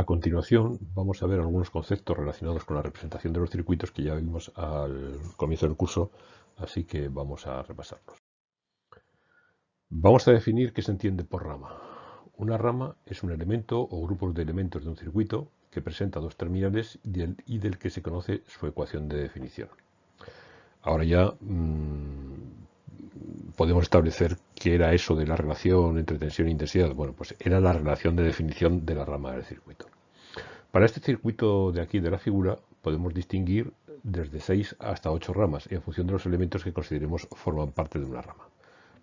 A continuación vamos a ver algunos conceptos relacionados con la representación de los circuitos que ya vimos al comienzo del curso, así que vamos a repasarlos. Vamos a definir qué se entiende por rama. Una rama es un elemento o grupo de elementos de un circuito que presenta dos terminales y del que se conoce su ecuación de definición. Ahora ya mmm, podemos establecer qué era eso de la relación entre tensión e intensidad. Bueno, pues era la relación de definición de la rama del circuito. Para este circuito de aquí de la figura podemos distinguir desde 6 hasta 8 ramas en función de los elementos que consideremos forman parte de una rama.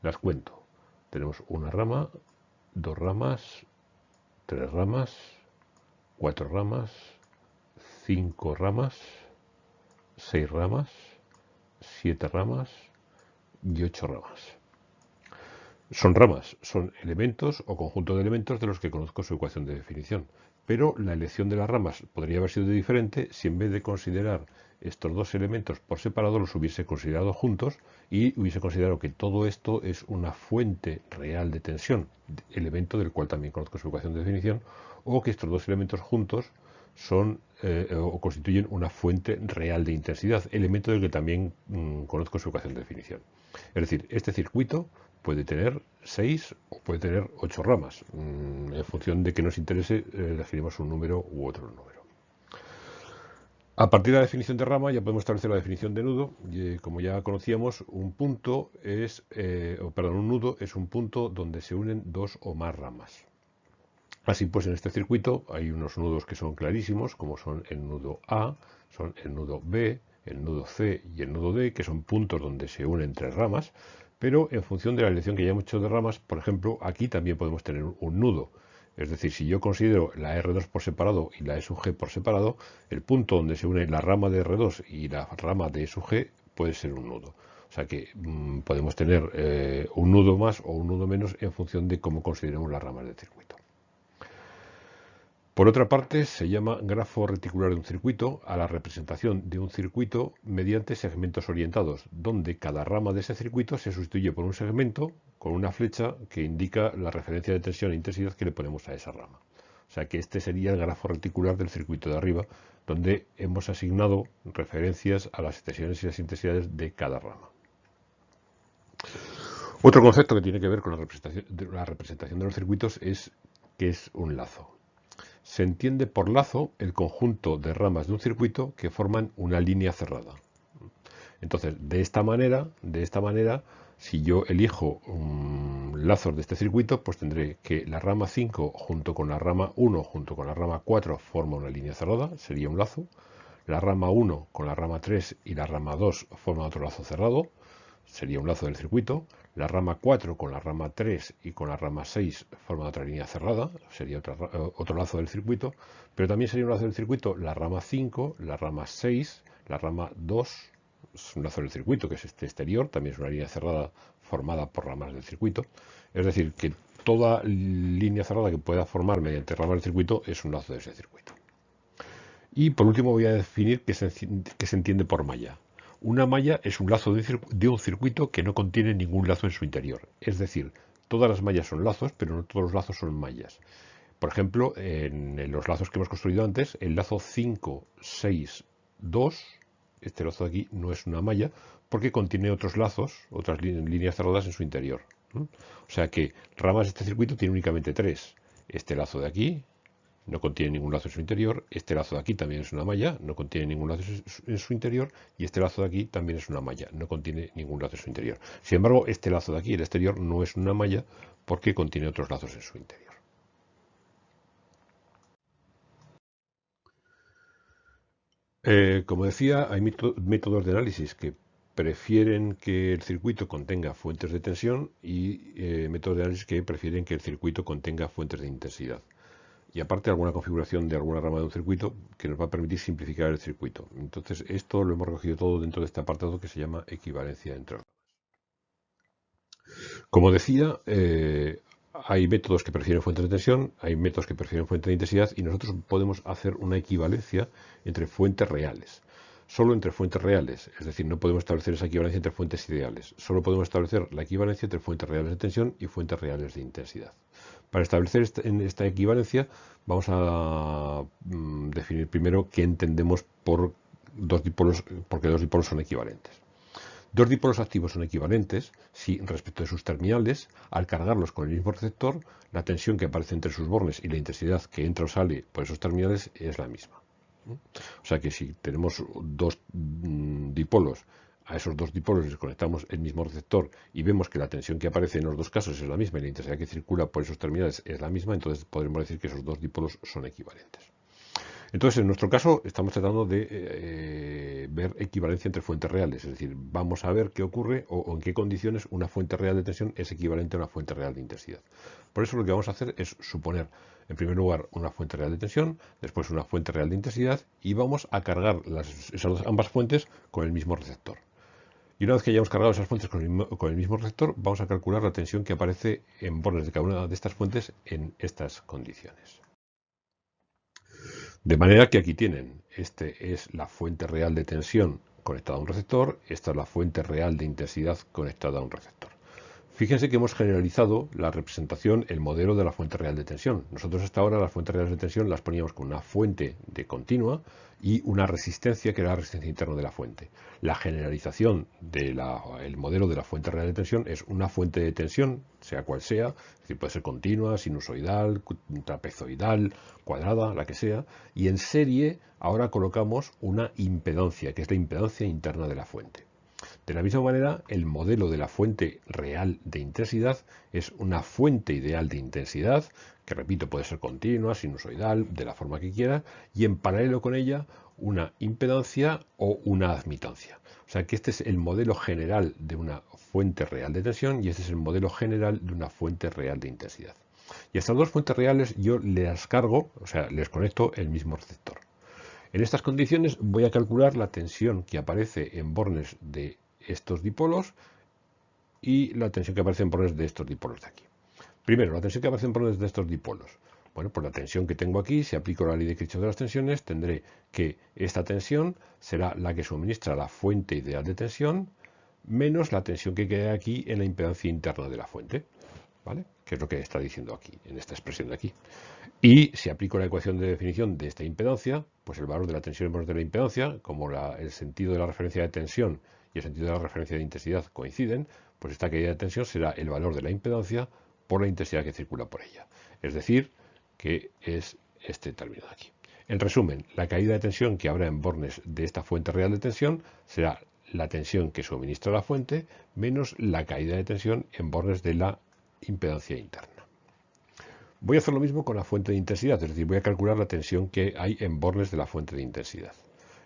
Las cuento. Tenemos una rama, dos ramas, tres ramas, cuatro ramas, cinco ramas, seis ramas, siete ramas, y ocho ramas. Son ramas, son elementos o conjunto de elementos de los que conozco su ecuación de definición. Pero la elección de las ramas podría haber sido diferente si en vez de considerar estos dos elementos por separado los hubiese considerado juntos y hubiese considerado que todo esto es una fuente real de tensión, elemento del cual también conozco su ecuación de definición, o que estos dos elementos juntos son eh, o constituyen una fuente real de intensidad, elemento del que también mm, conozco su ecuación de definición. Es decir, este circuito puede tener 6 o puede tener 8 ramas. Mm, en función de que nos interese, eh, elegiremos un número u otro número. A partir de la definición de rama ya podemos establecer la definición de nudo. Y, como ya conocíamos, un punto es, eh, perdón, un nudo es un punto donde se unen dos o más ramas. Así pues, en este circuito hay unos nudos que son clarísimos, como son el nudo A, son el nudo B, el nudo C y el nudo D, que son puntos donde se unen tres ramas, pero en función de la elección que ya hemos hecho de ramas, por ejemplo, aquí también podemos tener un nudo. Es decir, si yo considero la R2 por separado y la E sub G por separado, el punto donde se une la rama de R2 y la rama de E sub G puede ser un nudo. O sea que mm, podemos tener eh, un nudo más o un nudo menos en función de cómo consideremos las ramas del circuito. Por otra parte, se llama grafo reticular de un circuito a la representación de un circuito mediante segmentos orientados, donde cada rama de ese circuito se sustituye por un segmento con una flecha que indica la referencia de tensión e intensidad que le ponemos a esa rama. O sea que este sería el grafo reticular del circuito de arriba, donde hemos asignado referencias a las tensiones y las intensidades de cada rama. Otro concepto que tiene que ver con la representación de los circuitos es que es un lazo. Se entiende por lazo el conjunto de ramas de un circuito que forman una línea cerrada. Entonces, de esta manera, de esta manera, si yo elijo lazos de este circuito, pues tendré que la rama 5 junto con la rama 1 junto con la rama 4 forma una línea cerrada, sería un lazo. La rama 1 con la rama 3 y la rama 2 forma otro lazo cerrado, sería un lazo del circuito. La rama 4 con la rama 3 y con la rama 6 forma otra línea cerrada, sería eh, otro lazo del circuito, pero también sería un lazo del circuito la rama 5, la rama 6, la rama 2, es un lazo del circuito que es este exterior, también es una línea cerrada formada por ramas del circuito. Es decir, que toda línea cerrada que pueda formar mediante ramas del circuito es un lazo de ese circuito. Y por último voy a definir se, qué se entiende por malla. Una malla es un lazo de un circuito que no contiene ningún lazo en su interior. Es decir, todas las mallas son lazos, pero no todos los lazos son mallas. Por ejemplo, en los lazos que hemos construido antes, el lazo 5, 6, 2, este lazo de aquí no es una malla porque contiene otros lazos, otras líneas cerradas en su interior. O sea que ramas de este circuito tiene únicamente tres. Este lazo de aquí, no contiene ningún lazo en su interior, este lazo de aquí también es una malla, no contiene ningún lazo en su interior, y este lazo de aquí también es una malla, no contiene ningún lazo en su interior. Sin embargo, este lazo de aquí, el exterior, no es una malla porque contiene otros lazos en su interior. Eh, como decía, hay métodos de análisis que prefieren que el circuito contenga fuentes de tensión y eh, métodos de análisis que prefieren que el circuito contenga fuentes de intensidad y aparte alguna configuración de alguna rama de un circuito que nos va a permitir simplificar el circuito. Entonces esto lo hemos recogido todo dentro de este apartado que se llama equivalencia entre ramas. Como decía, eh, hay métodos que prefieren fuentes de tensión, hay métodos que prefieren fuentes de intensidad y nosotros podemos hacer una equivalencia entre fuentes reales. Solo entre fuentes reales, es decir, no podemos establecer esa equivalencia entre fuentes ideales. Solo podemos establecer la equivalencia entre fuentes reales de tensión y fuentes reales de intensidad. Para establecer esta, equivalencia vamos a mm, definir primero qué entendemos por dos dipolos, porque dos dipolos son equivalentes. Dos dipolos activos son equivalentes si, respecto de sus terminales, al cargarlos con el mismo receptor, la tensión que aparece entre sus bornes y la intensidad que entra o sale por esos terminales es la misma. O sea que si tenemos dos mm, dipolos, a esos dos dipolos les conectamos el mismo receptor y vemos que la tensión que aparece en los dos casos es la misma y la intensidad que circula por esos terminales es la misma, entonces podremos decir que esos dos dipolos son equivalentes. Entonces, en nuestro caso, estamos tratando de eh, ver equivalencia entre fuentes reales, es decir, vamos a ver qué ocurre o, en qué condiciones una fuente real de tensión es equivalente a una fuente real de intensidad. Por eso lo que vamos a hacer es suponer, en primer lugar, una fuente real de tensión, después una fuente real de intensidad y vamos a cargar ambas fuentes con el mismo receptor. Y una vez que hayamos cargado esas fuentes con el, mismo, con vamos a calcular la tensión que aparece en bornes de cada una de estas fuentes en estas condiciones. De manera que aquí tienen, este es la fuente real de tensión conectada a un receptor, esta es la fuente real de intensidad conectada a un receptor. Fíjense que hemos generalizado la representación, el modelo de la fuente real de tensión. Nosotros hasta ahora las fuentes reales de tensión las poníamos con una fuente de continua y una resistencia que era la resistencia interna de la fuente. La generalización del modelo de la fuente real de tensión es una fuente de tensión, sea cual sea, es decir, puede ser continua, sinusoidal, trapezoidal, cuadrada, la que sea, y en serie ahora colocamos una impedancia, que es la impedancia interna de la fuente. De la misma manera, el modelo de la fuente real de intensidad es una fuente ideal de intensidad, que repito, puede ser continua, sinusoidal, de la forma que quiera, y en paralelo con ella una impedancia o una admitancia. O sea que este es el modelo general de una fuente real de tensión y este es el modelo general de una fuente real de intensidad. Y estas dos fuentes reales yo les cargo, o sea, les conecto el mismo receptor. En estas condiciones voy a calcular la tensión que aparece en bornes de estos dipolos y la tensión que aparece en bornes de estos dipolos de aquí. Primero, la tensión que aparece en bornes de estos dipolos. Bueno, pues la tensión que tengo aquí, si aplico la ley de Kirchhoff de las tensiones, tendré que esta tensión será la que suministra la fuente ideal de tensión menos la tensión que queda aquí en la impedancia interna de la fuente. ¿Vale? Que es lo que está diciendo aquí, en esta expresión de aquí. Y si aplico la ecuación de definición de esta impedancia, pues el valor de la tensión en bornes de la impedancia, como el sentido de la referencia de tensión y el sentido de la referencia de intensidad coinciden, pues esta caída de tensión será el valor de la impedancia por la intensidad que circula por ella. Es decir, que es este término de aquí. En resumen, la caída de tensión que habrá en bornes de esta fuente real de tensión será la tensión que suministra la fuente menos la caída de tensión en bornes de la impedancia interna. Voy a hacer lo mismo con la fuente de intensidad, es decir, voy a calcular la tensión que hay en bornes de la fuente de intensidad.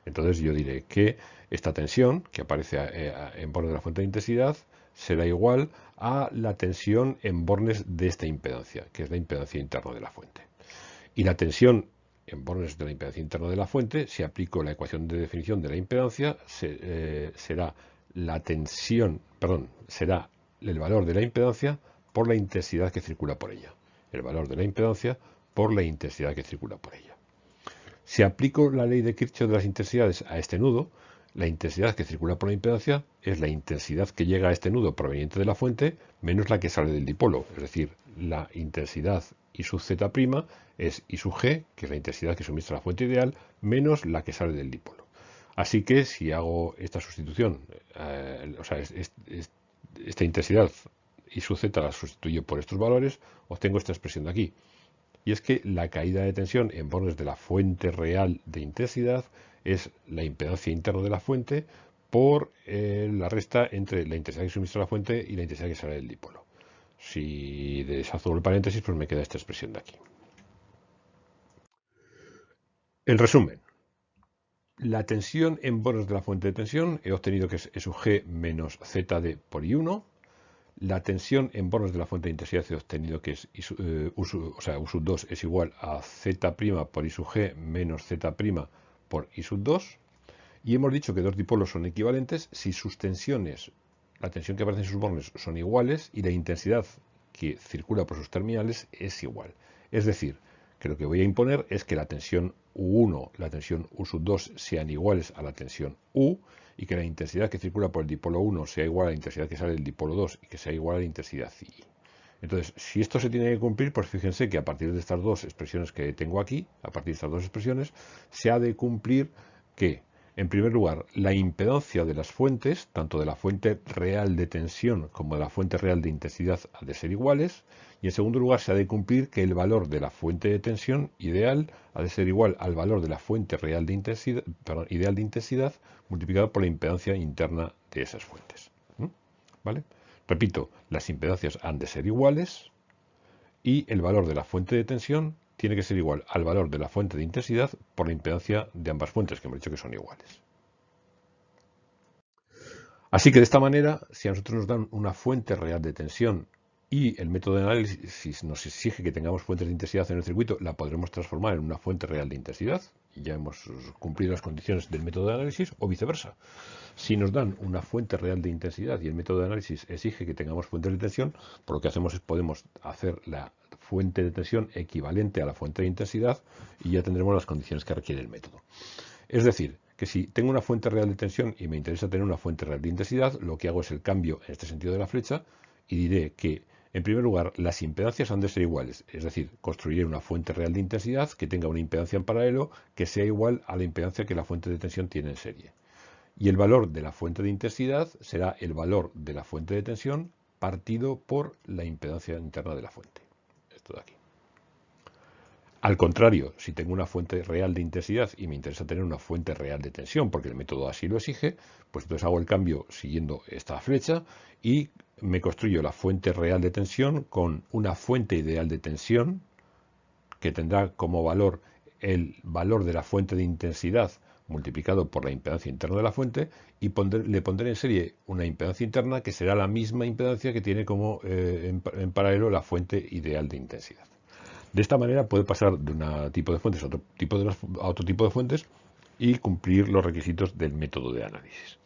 Entonces yo diré que esta tensión que aparece eh, en bornes de la fuente de intensidad será igual a la tensión en bornes de esta impedancia, que es la impedancia interna de la fuente. Y la tensión en bornes de la impedancia interna de la fuente, si aplico la ecuación de definición de la impedancia, eh, será la tensión, perdón, será el valor de la impedancia por la intensidad que circula por ella. El valor de la impedancia por la intensidad que circula por ella. Si aplico la ley de Kirchhoff de las intensidades a este nudo, la intensidad que circula por la impedancia es la intensidad que llega a este nudo proveniente de la fuente menos la que sale del dipolo. Es decir, la intensidad I sub z' es I sub g, que es la intensidad que suministra la fuente ideal, menos la que sale del dipolo. Así que si hago esta sustitución, eh, o sea, esta intensidad I sub z la sustituyo por estos valores, obtengo esta expresión de aquí y es que la caída de tensión en bornes de la fuente real de intensidad es la impedancia interna de la fuente por eh, la resta entre la intensidad que suministra la fuente y la intensidad que sale del dipolo. Si deshago el paréntesis, pues me queda esta expresión de aquí. En resumen, la tensión en bornes de la fuente de tensión he obtenido que es E sub G menos ZD por I1, la tensión en bornes de la fuente de intensidad he obtenido que es eh, U, sub, o 2 es igual a Z' por I sub G menos Z' por I sub 2. Y hemos dicho que dos dipolos son equivalentes si sus tensiones, la tensión que aparece en sus bornes son iguales y la intensidad que circula por sus terminales es igual. Es decir, que lo que voy a imponer es que la tensión U1, la tensión U sub 2 sean iguales a la tensión U y que la intensidad que circula por el dipolo 1 sea igual a la intensidad que sale del dipolo 2 y que sea igual a la intensidad I. Entonces, si esto se tiene que cumplir, pues fíjense que a partir de estas dos expresiones que tengo aquí, a partir de estas dos expresiones, se ha de cumplir que, en primer lugar, la impedancia de las fuentes, tanto de la fuente real de tensión como de la fuente real de intensidad, ha de ser iguales. Y en segundo lugar, se ha de cumplir que el valor de la fuente de tensión ideal ha de ser igual al valor de la fuente real de intensidad, perdón, ideal de intensidad multiplicado por la impedancia interna de esas fuentes. ¿Vale? Repito, las impedancias han de ser iguales y el valor de la fuente de tensión tiene que ser igual al valor de la fuente de intensidad por la impedancia de ambas fuentes, que hemos dicho que son iguales. Así que de esta manera, si a nosotros nos dan una fuente real de tensión y el método de análisis nos exige que tengamos fuentes de intensidad en el circuito, la podremos transformar en una fuente real de intensidad, ya hemos cumplido las condiciones del método de análisis, o viceversa. Si nos dan una fuente real de intensidad y el método de análisis exige que tengamos fuentes de tensión, por lo que hacemos es podemos hacer la fuente de tensión equivalente a la fuente de intensidad y ya tendremos las condiciones que requiere el método. Es decir, que si tengo una fuente real de tensión y me interesa tener una fuente real de intensidad, lo que hago es el cambio en este sentido de la flecha y diré que en primer lugar, las impedancias han de ser iguales, es decir, construiré una fuente real de intensidad que tenga una impedancia en paralelo que sea igual a la impedancia que la fuente de tensión tiene en serie. Y el valor de la fuente de intensidad será el valor de la fuente de tensión partido por la impedancia interna de la fuente. De aquí. Al contrario, si tengo una fuente real de intensidad y me interesa tener una fuente real de tensión, porque el método así lo exige, pues entonces hago el cambio siguiendo esta flecha y me construyo la fuente real de tensión con una fuente ideal de tensión que tendrá como valor el valor de la fuente de intensidad multiplicado por la impedancia interna de la fuente y le pondré en serie una impedancia interna que será la misma impedancia que tiene como eh, en, paralelo la fuente ideal de intensidad. De esta manera puede pasar de un tipo de fuentes a otro tipo de, a otro tipo de fuentes y cumplir los requisitos del método de análisis.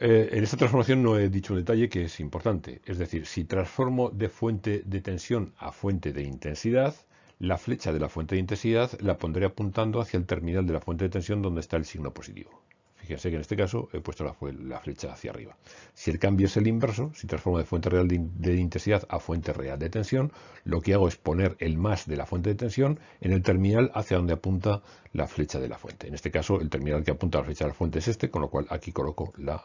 Eh, en esta transformación no he dicho un detalle que es importante, es decir, si transformo de fuente de tensión a fuente de intensidad, la flecha de la fuente de intensidad la pondré apuntando hacia el terminal de la fuente de tensión donde está el signo positivo. Fíjense que en este caso he puesto la, flecha hacia arriba. Si el cambio es el inverso, si transformo de fuente real de, intensidad a fuente real de tensión, lo que hago es poner el más de la fuente de tensión en el terminal hacia donde apunta la flecha de la fuente. En este caso, el terminal que apunta a la flecha de la fuente es este, con lo cual aquí coloco la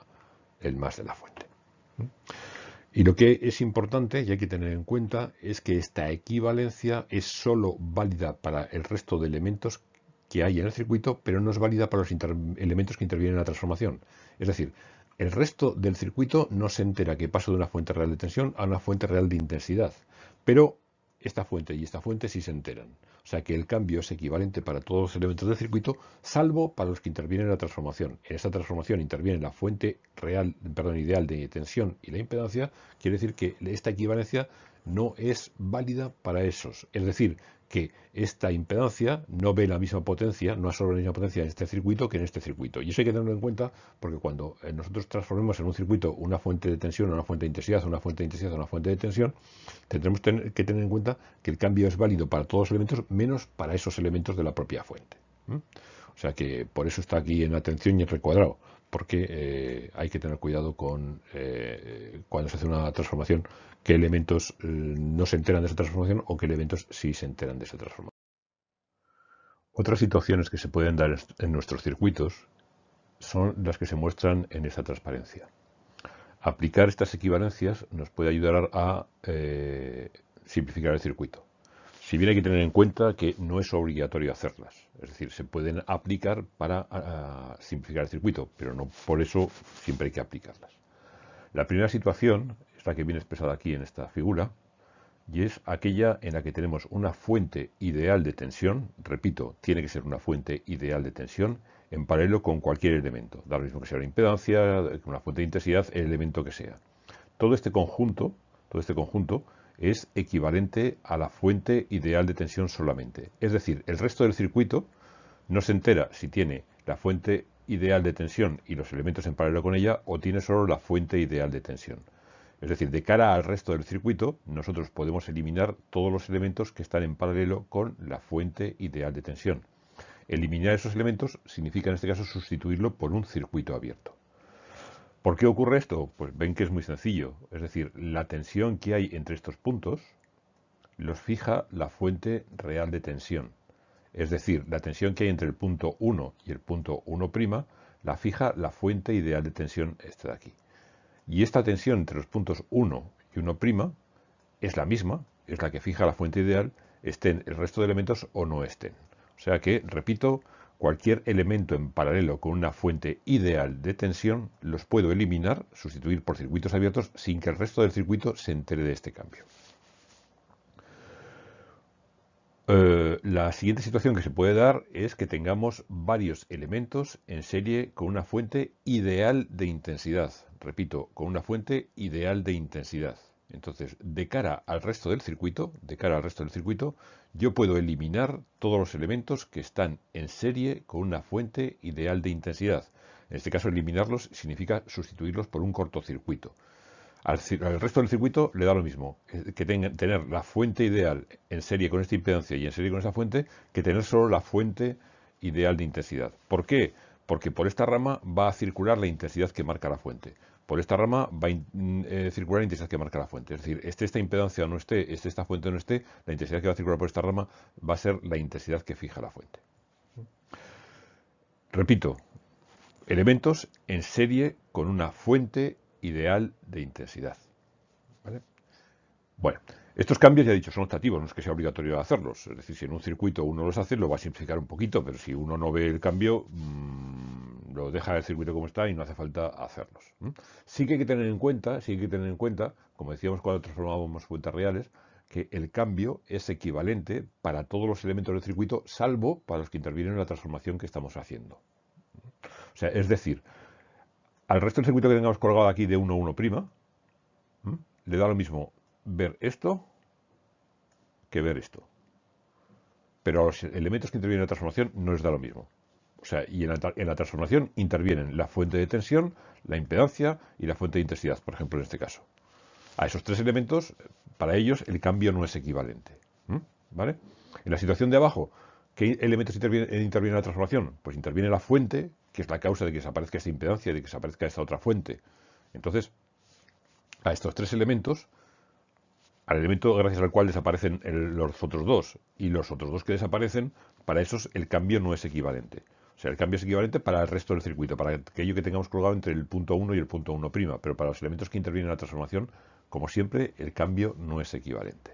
el más de la fuente. Y lo que es importante y hay que tener en cuenta es que esta equivalencia es sólo válida para el resto de elementos que hay en el circuito, pero no es válida para los elementos que intervienen en la transformación. Es decir, el resto del circuito no se entera que paso de una fuente real de tensión a una fuente real de intensidad, pero esta fuente y esta fuente sí se enteran. O sea que el cambio es equivalente para todos los elementos del circuito, salvo para los que intervienen en la transformación. En esta transformación interviene la fuente real, perdón, ideal de tensión y la impedancia. Quiere decir que esta equivalencia no es válida para esos. Es decir, que esta impedancia no ve la misma potencia, no absorbe la misma potencia en este circuito que en este circuito. Y eso hay que tenerlo en cuenta porque cuando eh, nosotros transformemos en un circuito una fuente de tensión una fuente de intensidad, una fuente de intensidad una fuente de tensión, tendremos que tener en cuenta que el cambio es válido para todos los elementos menos para esos elementos de la propia fuente. O sea que por eso está aquí en atención y en recuadrado, porque eh, hay que tener cuidado con eh, cuando se hace una transformación qué elementos eh, no se enteran de esa transformación o qué elementos sí se enteran de esa transformación. Otras situaciones que se pueden dar en nuestros circuitos son las que se muestran en esta transparencia. Aplicar estas equivalencias nos puede ayudar a simplificar el circuito. Si bien hay que tener en cuenta que no es obligatorio hacerlas, es decir, se pueden aplicar para simplificar el circuito, pero no por eso siempre hay que aplicarlas. La primera situación que viene expresada aquí en esta figura, y es aquella en la que tenemos una fuente ideal de tensión, repito, tiene que ser una fuente ideal de tensión, en paralelo con cualquier elemento, da lo mismo que sea una impedancia, una fuente de intensidad, el elemento que sea. Todo este conjunto, todo este conjunto es equivalente a la fuente ideal de tensión solamente. Es decir, el resto del circuito no se entera si tiene la fuente ideal de tensión y los elementos en paralelo con ella o tiene solo la fuente ideal de tensión. Es decir, de cara al resto del circuito, nosotros podemos eliminar todos los elementos que están en paralelo con la fuente ideal de tensión. Eliminar esos elementos significa en este caso sustituirlo por un circuito abierto. ¿Por qué ocurre esto? Pues ven que es muy sencillo. Es decir, la tensión que hay entre estos puntos los fija la fuente real de tensión. Es decir, la tensión que hay entre el punto 1 y el punto 1' la fija la fuente ideal de tensión, esta de aquí. Y esta tensión entre los puntos 1 y 1' es la misma, es la que fija la fuente ideal, estén el resto de elementos o no estén. O sea que, repito, cualquier elemento en paralelo con una fuente ideal de tensión los puedo eliminar, sustituir por circuitos abiertos sin que el resto del circuito se entere de este cambio. Eh, la siguiente situación que se puede dar es que tengamos varios elementos en serie con una fuente ideal de intensidad. Repito, con una fuente ideal de intensidad. Entonces, de cara al resto del circuito, de cara al resto del circuito, yo puedo eliminar todos los elementos que están en serie con una fuente ideal de intensidad. En este caso, eliminarlos significa sustituirlos por un cortocircuito. Al, resto del circuito le da lo mismo, eh, que tener la fuente ideal en serie con esta impedancia y en serie con esa fuente, que tener solo la fuente ideal de intensidad. ¿Por qué? Porque por esta rama va a circular la intensidad que marca la fuente por esta rama va a mm, eh, circular la intensidad que marca la fuente. Es decir, esté esta impedancia o no esté, esté esta fuente no esté, la intensidad que va a circular por esta rama va a ser la intensidad que fija la fuente. Repito, elementos en serie con una fuente ideal de intensidad. Bueno, estos cambios, ya he dicho, son optativos, no es que sea obligatorio hacerlos. Es decir, si en un circuito uno los hace, lo va a simplificar un poquito, pero si uno no ve el cambio, mm, lo deja el circuito como está y no hace falta hacerlos. Sí que hay que tener en cuenta, sí que hay que tener en cuenta, como decíamos cuando transformábamos cuentas reales, que el cambio es equivalente para todos los elementos del circuito, salvo para los que intervienen en la transformación que estamos haciendo. O sea, es decir, al resto del circuito que tengamos colgado aquí de 1 1', le da lo mismo ver esto que ver esto. Pero a los elementos que intervienen en la transformación no les da lo mismo. Sea, y en la, transformación intervienen la fuente de tensión, la impedancia y la fuente de intensidad, por ejemplo, en este caso. A esos tres elementos, para ellos, el cambio no es equivalente. ¿Vale? En la situación de abajo, ¿qué elementos intervienen, intervienen en la transformación? Pues interviene la fuente, que es la causa de que desaparezca esta impedancia, de que desaparezca esta otra fuente. Entonces, a estos tres elementos al elemento gracias al cual desaparecen los otros dos y los otros dos que desaparecen, para esos el cambio no es equivalente. O sea, el cambio es equivalente para el resto del circuito, para aquello que tengamos colgado entre el punto 1 y el punto 1', pero para los elementos que intervienen en la transformación, como siempre, el cambio no es equivalente.